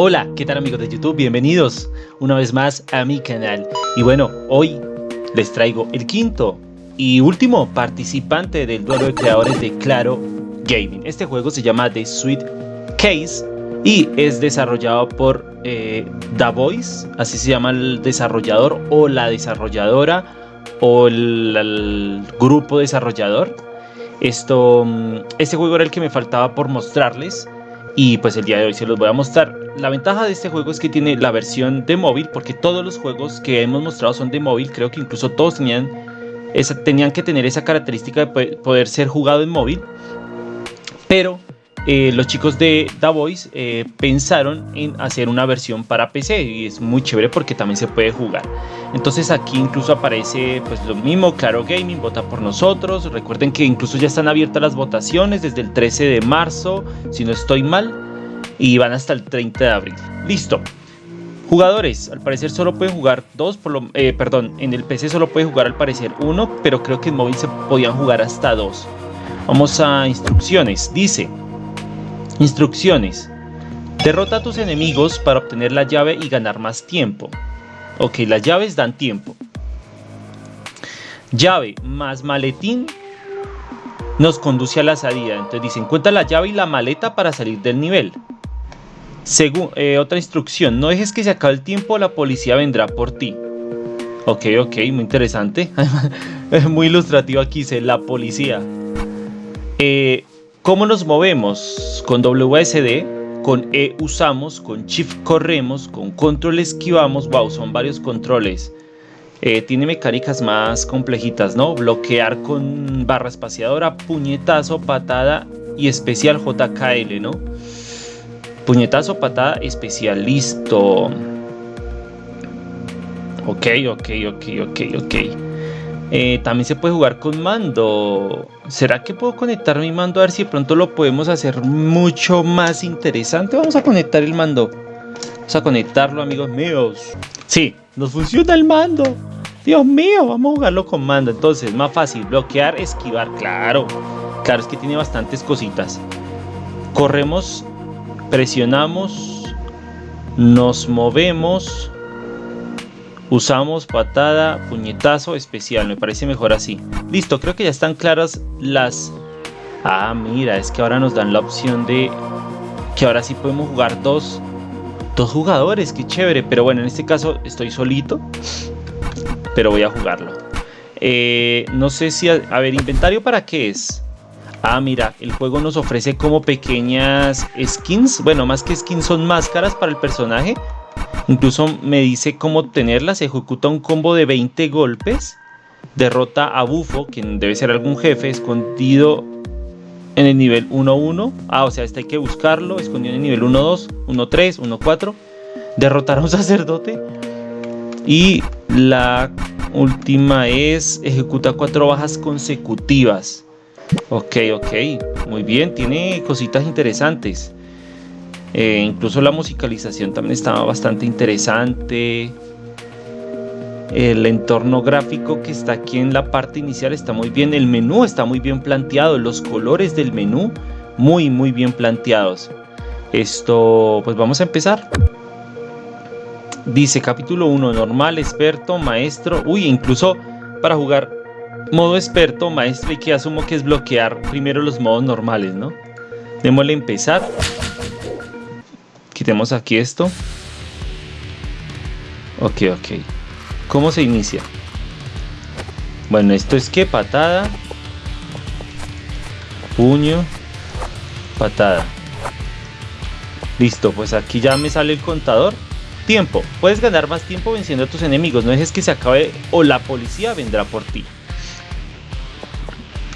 Hola, ¿qué tal amigos de YouTube? Bienvenidos una vez más a mi canal. Y bueno, hoy les traigo el quinto y último participante del duelo de creadores de Claro Gaming. Este juego se llama The Sweet Case y es desarrollado por eh, Voice, así se llama el desarrollador o la desarrolladora o el, el grupo desarrollador. Esto, mm, este juego era el que me faltaba por mostrarles y pues el día de hoy se los voy a mostrar. La ventaja de este juego es que tiene la versión de móvil, porque todos los juegos que hemos mostrado son de móvil, creo que incluso todos tenían, tenían que tener esa característica de poder ser jugado en móvil. Pero eh, los chicos de The Voice eh, pensaron en hacer una versión para PC y es muy chévere porque también se puede jugar. Entonces aquí incluso aparece pues lo mismo, Claro Gaming vota por nosotros. Recuerden que incluso ya están abiertas las votaciones desde el 13 de marzo, si no estoy mal, y van hasta el 30 de abril. Listo. Jugadores, al parecer solo pueden jugar dos, por lo, eh, perdón, en el PC solo puede jugar al parecer uno, pero creo que en móvil se podían jugar hasta dos. Vamos a instrucciones. Dice, Instrucciones. Derrota a tus enemigos para obtener la llave y ganar más tiempo. Ok, las llaves dan tiempo. Llave más maletín nos conduce a la salida. Entonces dice, encuentra la llave y la maleta para salir del nivel. Eh, otra instrucción, no dejes que se acabe el tiempo, la policía vendrá por ti. Ok, ok, muy interesante. muy ilustrativo aquí, dice la policía. Eh, ¿Cómo nos movemos? Con WSD, con E usamos, con Shift corremos, con Control esquivamos. Wow, son varios controles. Eh, tiene mecánicas más complejitas, ¿no? Bloquear con barra espaciadora, puñetazo, patada y especial JKL, ¿no? Puñetazo, patada, especial, listo. Ok, ok, ok, ok, ok. Eh, también se puede jugar con mando. ¿Será que puedo conectar mi mando? A ver si de pronto lo podemos hacer mucho más interesante. Vamos a conectar el mando. Vamos a conectarlo, amigos míos. Sí, nos funciona el mando. Dios mío, vamos a jugarlo con mando. Entonces, más fácil. Bloquear, esquivar. Claro. Claro, es que tiene bastantes cositas. Corremos, presionamos, nos movemos Usamos patada, puñetazo, especial. Me parece mejor así. Listo, creo que ya están claras las... Ah, mira, es que ahora nos dan la opción de... Que ahora sí podemos jugar dos... Dos jugadores, qué chévere. Pero bueno, en este caso estoy solito. Pero voy a jugarlo. Eh, no sé si... A, a ver, inventario para qué es. Ah, mira, el juego nos ofrece como pequeñas skins. Bueno, más que skins son máscaras para el personaje Incluso me dice cómo obtenerlas. Ejecuta un combo de 20 golpes. Derrota a Bufo, quien debe ser algún jefe escondido en el nivel 1-1. Ah, o sea, este hay que buscarlo. Escondido en el nivel 1-2, 1-3, 1-4. Derrotar a un sacerdote. Y la última es ejecuta cuatro bajas consecutivas. Ok, ok. Muy bien, tiene cositas interesantes. Eh, incluso la musicalización también estaba bastante interesante. El entorno gráfico que está aquí en la parte inicial está muy bien. El menú está muy bien planteado. Los colores del menú muy muy bien planteados. Esto, pues vamos a empezar. Dice capítulo 1, normal, experto, maestro. Uy, incluso para jugar modo experto, maestro, y que asumo que es bloquear primero los modos normales, ¿no? Démosle empezar. Quitemos aquí esto. Ok, ok. ¿Cómo se inicia? Bueno, esto es que patada. Puño. Patada. Listo, pues aquí ya me sale el contador. Tiempo. Puedes ganar más tiempo venciendo a tus enemigos. No dejes que se acabe o la policía vendrá por ti.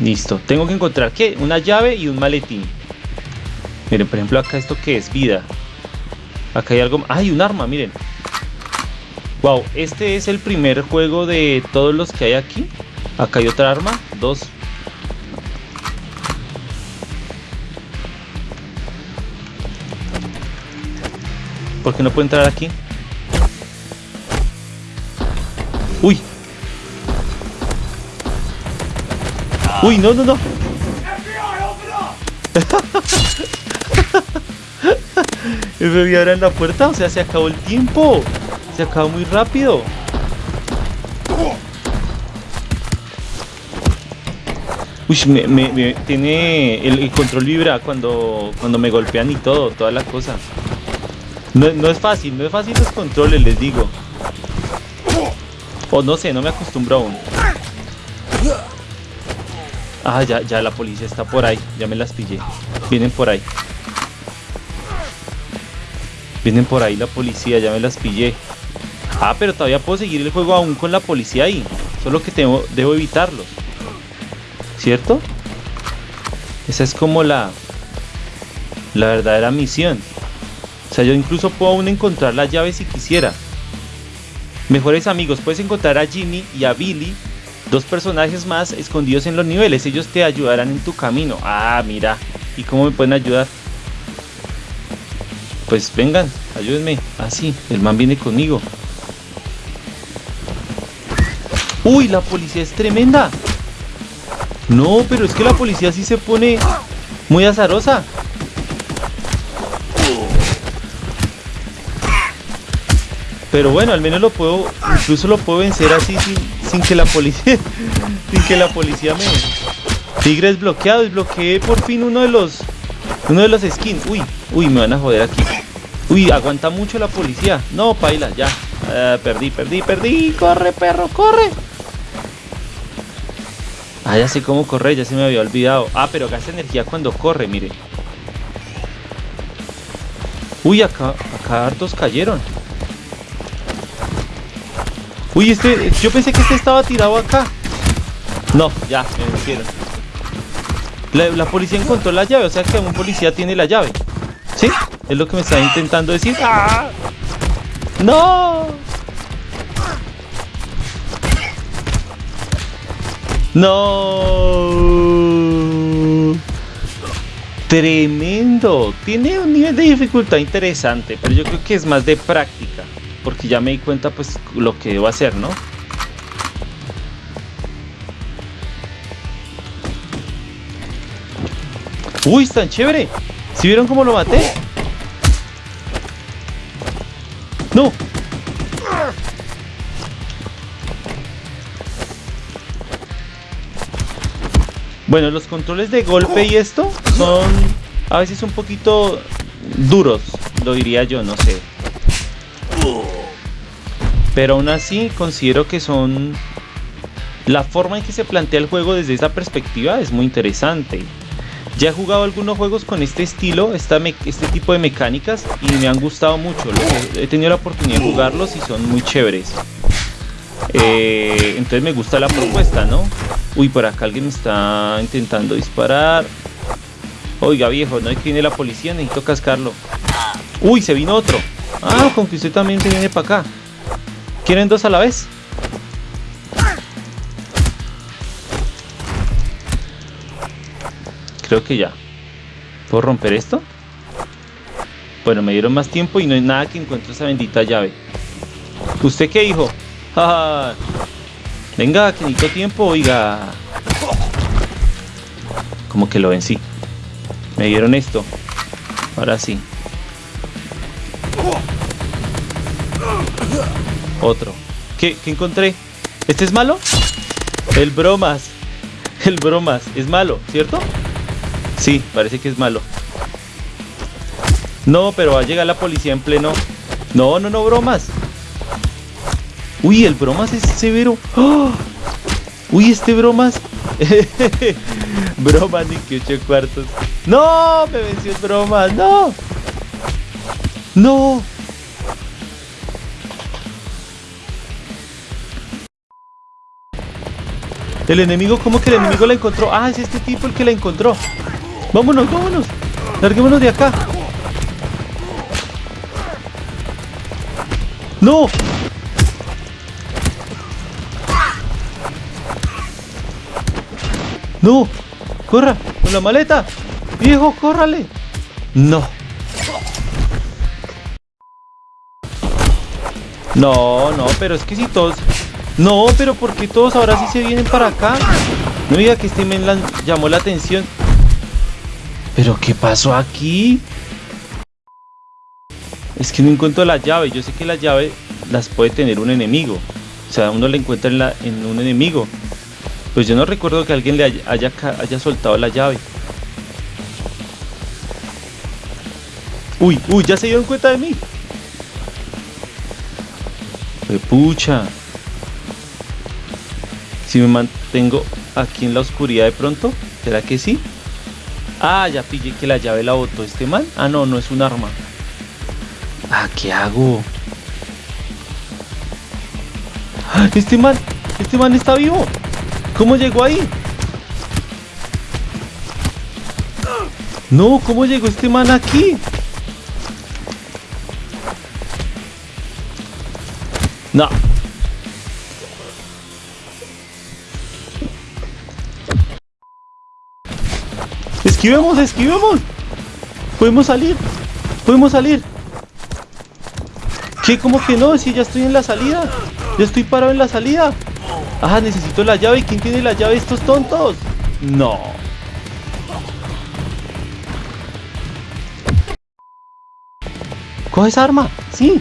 Listo. Tengo que encontrar ¿qué? Una llave y un maletín. Miren, por ejemplo, acá esto que es vida. Acá hay algo... ¡Hay un arma! Miren. Wow, este es el primer juego de todos los que hay aquí. Acá hay otra arma. Dos. ¿Por qué no puedo entrar aquí? ¡Uy! ¡Uy, no, no, no! ¿Me abran la puerta? O sea, se acabó el tiempo. Se acabó muy rápido. Uy, me, tiene el, control vibra cuando, cuando me golpean y todo, toda la cosa. No, no es fácil, no es fácil los controles, les digo. O no sé, no me acostumbro aún. Ah, ya, ya la policía está por ahí. Ya me las pillé. Vienen por ahí. Vienen por ahí la policía, ya me las pillé. Ah, pero todavía puedo seguir el juego aún con la policía ahí. Solo que tengo, debo evitarlos. ¿Cierto? Esa es como la, la verdadera misión. O sea, yo incluso puedo aún encontrar la llave si quisiera. Mejores amigos, puedes encontrar a Jimmy y a Billy, dos personajes más escondidos en los niveles. Ellos te ayudarán en tu camino. Ah, mira. ¿Y cómo me pueden ayudar? Pues vengan, ayúdenme. Ah, sí, el man viene conmigo. Uy, la policía es tremenda. No, pero es que la policía sí se pone muy azarosa. Pero bueno, al menos lo puedo, incluso lo puedo vencer así sin, que la policía, sin que la policía me... Tigre desbloqueado, desbloqueé por fin uno de los, uno de los skins. Uy, uy, me van a joder aquí. Uy, aguanta mucho la policía. No, paila, ya. Ah, perdí, perdí, perdí. Corre, perro, corre. Ah, ya sé cómo correr, ya se me había olvidado. Ah, pero gasta energía cuando corre, mire. Uy, acá, acá hartos cayeron. Uy, este, yo pensé que este estaba tirado acá. No, ya, me vencieron. La, policía encontró la llave, o sea que un policía tiene la llave. ¿Sí? Es lo que me está intentando decir. ¡Ah! ¡No! No. Tremendo. Tiene un nivel de dificultad interesante, pero yo creo que es más de práctica. Porque ya me di cuenta pues lo que debo hacer, ¿no? Uy, tan chévere. ¿Si vieron cómo lo maté? No, Bueno, los controles de golpe y esto son a veces un poquito duros, lo diría yo, no sé. Pero aún así considero que son... La forma en que se plantea el juego desde esa perspectiva es muy interesante. Ya he jugado algunos juegos con este estilo, este tipo de mecánicas y me han gustado mucho. He tenido la oportunidad de jugarlos y son muy chéveres. Eh, entonces me gusta la propuesta, ¿no? Uy, por acá alguien está intentando disparar. Oiga, viejo, no hay que viene la policía, necesito cascarlo. Uy, se vino otro. Ah, con que usted también se viene para acá. ¿Quieren dos a la vez? Creo que ya. ¿Puedo romper esto? Bueno, me dieron más tiempo y no hay nada que encuentre esa bendita llave. ¿Usted qué, hijo? Venga, que necesito tiempo, oiga. Como que lo vencí. Me dieron esto. Ahora sí. Otro. ¿Qué, ¿Qué encontré? ¿Este es malo? El bromas. El bromas. Es malo, ¿cierto? Sí, parece que es malo. No, pero va a llegar la policía en pleno. No, no, no, bromas. Uy, el bromas es severo. ¡Oh! Uy, este bromas. bromas ni que 8 cuartos. No, me venció el bromas. No. No. El enemigo, ¿cómo que el enemigo la encontró? Ah, es este tipo el que la encontró. Vámonos, vámonos. Larguémonos de acá. ¡No! ¡No! ¡Corra! ¡Con la maleta! ¡Viejo, córrale! ¡No! No, no, pero es que si todos... No, pero ¿por qué todos ahora sí se vienen para acá? No diga que este men llamó la atención. ¿Pero qué pasó aquí? Es que no encuentro la llave. Yo sé que la llave las puede tener un enemigo. O sea, uno la encuentra en, un enemigo. Pues yo no recuerdo que alguien le haya soltado la llave. Uy, uy, ya se dieron cuenta de mí. pucha. Si me mantengo aquí en la oscuridad de pronto, ¿será que sí? Ah, ya pillé que la llave la botó este man. Ah, no, no es un arma. Ah, ¿qué hago? Este man, este man está vivo. ¿Cómo llegó ahí? No, ¿cómo llegó este man aquí? No. Esquivemos, esquivemos. Podemos salir. Podemos salir. ¿Qué? ¿Cómo que no? Si ya estoy en la salida. Ya estoy parado en la salida. Ah, necesito la llave. ¿Quién tiene la llave? Estos tontos. No. Coge esa arma. Sí.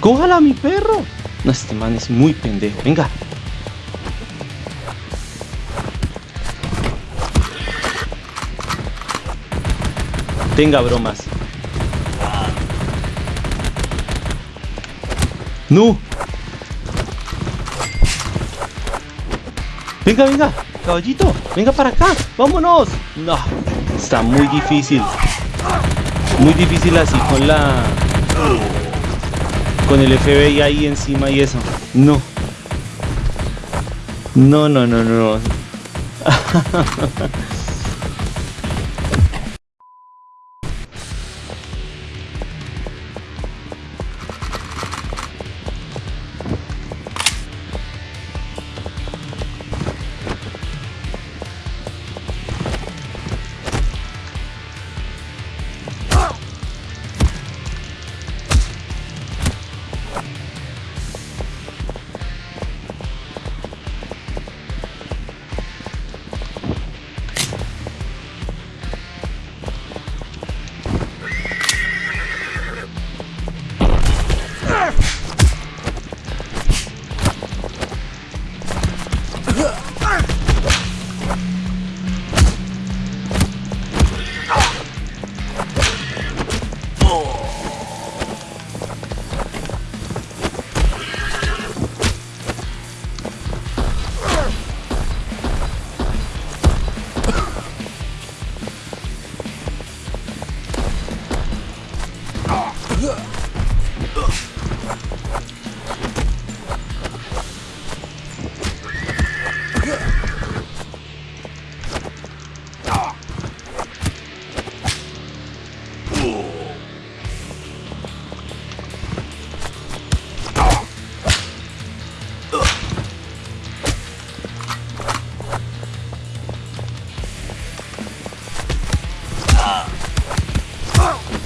¡Cójala, mi perro! No, este man es muy pendejo. Venga. Tenga bromas. ¡No! Venga, venga, caballito, venga para acá, vámonos. No, está muy difícil. Muy difícil así con la con el FBI ahí encima y eso. No. No, no, no, no.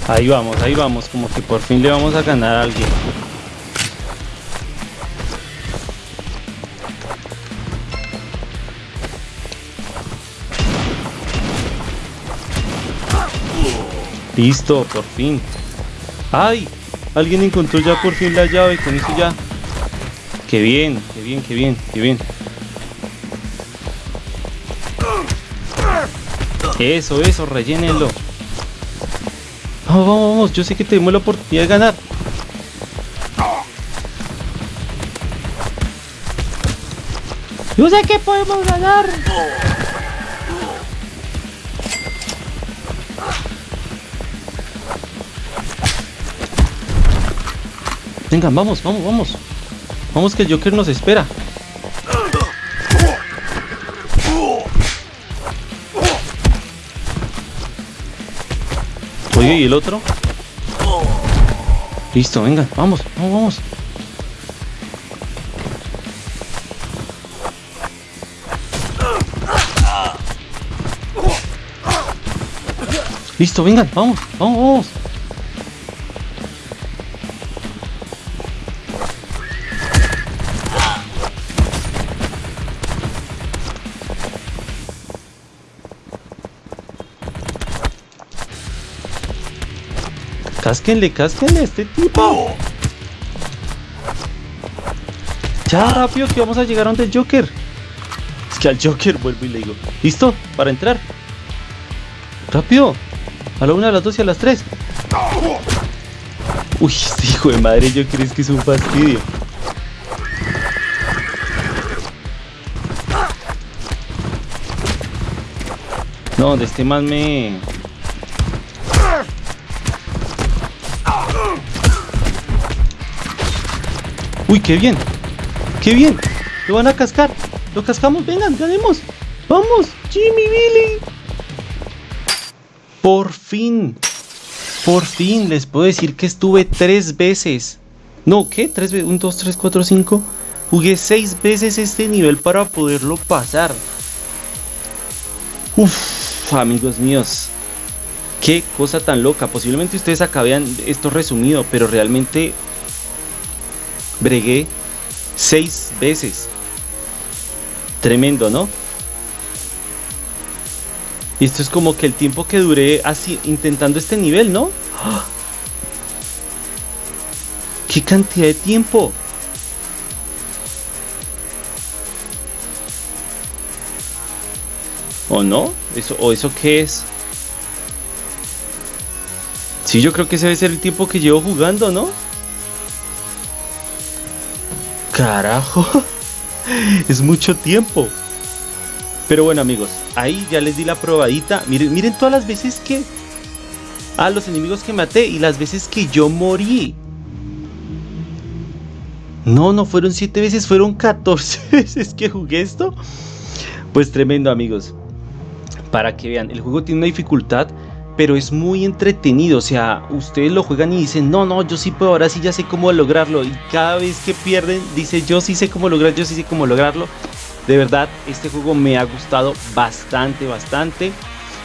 Ahí vamos, ahí vamos, como que por fin le vamos a ganar a alguien. Listo, por fin. ¡Ay! Alguien encontró ya por fin la llave, con eso ya. ¡Qué bien, qué bien, qué bien, qué bien! Eso, eso, rellénenlo. Vamos, vamos, vamos. Yo sé que tenemos la oportunidad de ganar. Yo sé que podemos ganar. Venga, vamos, vamos, vamos. Vamos que el Joker nos espera. Oye, ¿y el otro? Listo, venga, vamos, vamos, vamos. Listo, vengan, vamos, vamos, vamos. Cásquenle, cásquenle a este tipo. Ya, rápido, que vamos a llegar a donde el Joker. Es que al Joker vuelvo y le digo, ¿listo? Para entrar. Rápido. A la una, a las dos y a las tres. Uy, este hijo de madre, yo creo que es un fastidio. No, de este más me... Uy, qué bien. Qué bien. Lo van a cascar. Lo cascamos. Vengan, ganemos. Vamos. Jimmy Billy. Por fin. Por fin les puedo decir que estuve tres veces. No, ¿qué? Tres veces. Un, dos, tres, cuatro, cinco. Jugué seis veces este nivel para poderlo pasar. Uf, amigos míos. Qué cosa tan loca. Posiblemente ustedes acá vean esto resumido, pero realmente bregué seis veces. Tremendo, ¿no? Y esto es como que el tiempo que duré así intentando este nivel, ¿no? ¡Qué cantidad de tiempo! ¿O no? ¿Eso, ¿O eso qué es? Sí, yo creo que ese debe ser el tiempo que llevo jugando, ¿no? Carajo. es mucho tiempo. Pero bueno amigos, ahí ya les di la probadita. Miren, miren todas las veces que... Ah, los enemigos que maté y las veces que yo morí. No, no fueron 7 veces, fueron 14 veces que jugué esto. Pues tremendo amigos para que vean, el juego tiene una dificultad, pero es muy entretenido, o sea, ustedes lo juegan y dicen, no, no, yo sí puedo, ahora sí ya sé cómo lograrlo, y cada vez que pierden, dice, yo sí sé cómo lograr, yo sí sé cómo lograrlo. De verdad, este juego me ha gustado bastante, bastante.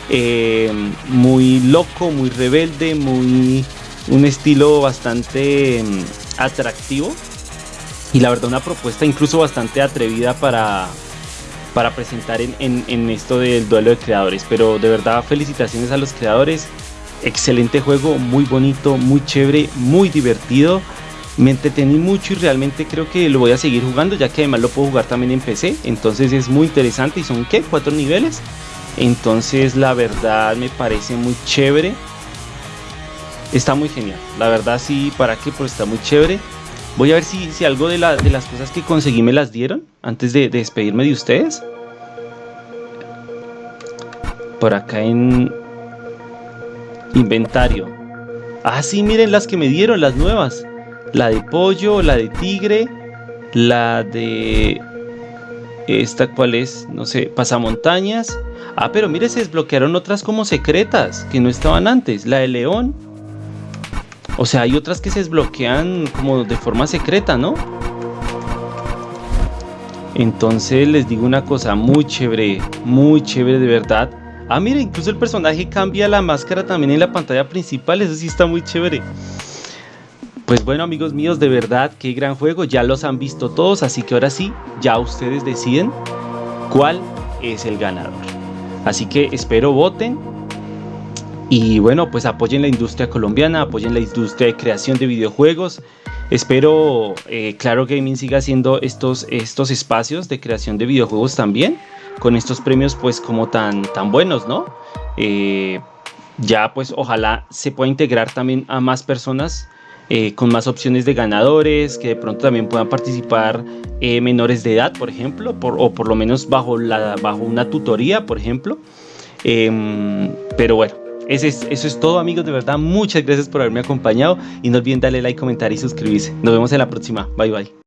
Eh, muy loco, muy rebelde, muy un estilo bastante mm, atractivo y la verdad una propuesta incluso bastante atrevida para, para presentar en, esto del duelo de creadores. Pero de verdad felicitaciones a los creadores. Excelente juego, muy bonito, muy chévere, muy divertido. Me entretení mucho y realmente creo que lo voy a seguir jugando ya que además lo puedo jugar también en PC. Entonces es muy interesante y son ¿qué? Cuatro niveles. Entonces la verdad me parece muy chévere. Está muy genial. La verdad sí, ¿para qué? Pues está muy chévere. Voy a ver si, algo de, de, las cosas que conseguí me las dieron antes de, despedirme de ustedes. Por acá en inventario. Ah, sí, miren las que me dieron, las nuevas. La de pollo, la de tigre, la de... Esta cuál es, no sé, pasamontañas. Ah, pero mire, se desbloquearon otras como secretas que no estaban antes. La de león o sea, hay otras que se desbloquean como de forma secreta, ¿no? Entonces les digo una cosa muy chévere, muy chévere de verdad. Ah, mira, incluso el personaje cambia la máscara también en la pantalla principal, eso sí está muy chévere. Pues bueno amigos míos, de verdad, qué gran juego, ya los han visto todos, así que ahora sí, ya ustedes deciden cuál es el ganador. Así que espero voten, y bueno, pues apoyen la industria colombiana, apoyen la industria de creación de videojuegos. Espero eh, Claro Gaming siga haciendo estos, estos espacios de creación de videojuegos también, con estos premios pues como tan, tan buenos, ¿no? Eh, ya pues ojalá se pueda integrar también a más personas eh, con más opciones de ganadores, que de pronto también puedan participar menores de edad, por ejemplo, o por lo menos bajo, la, bajo una tutoría, por ejemplo. Em, pero bueno, eso es, eso es todo amigos, de verdad, muchas gracias por haberme acompañado y no olviden darle like, comentar y suscribirse. Nos vemos en la próxima, bye bye.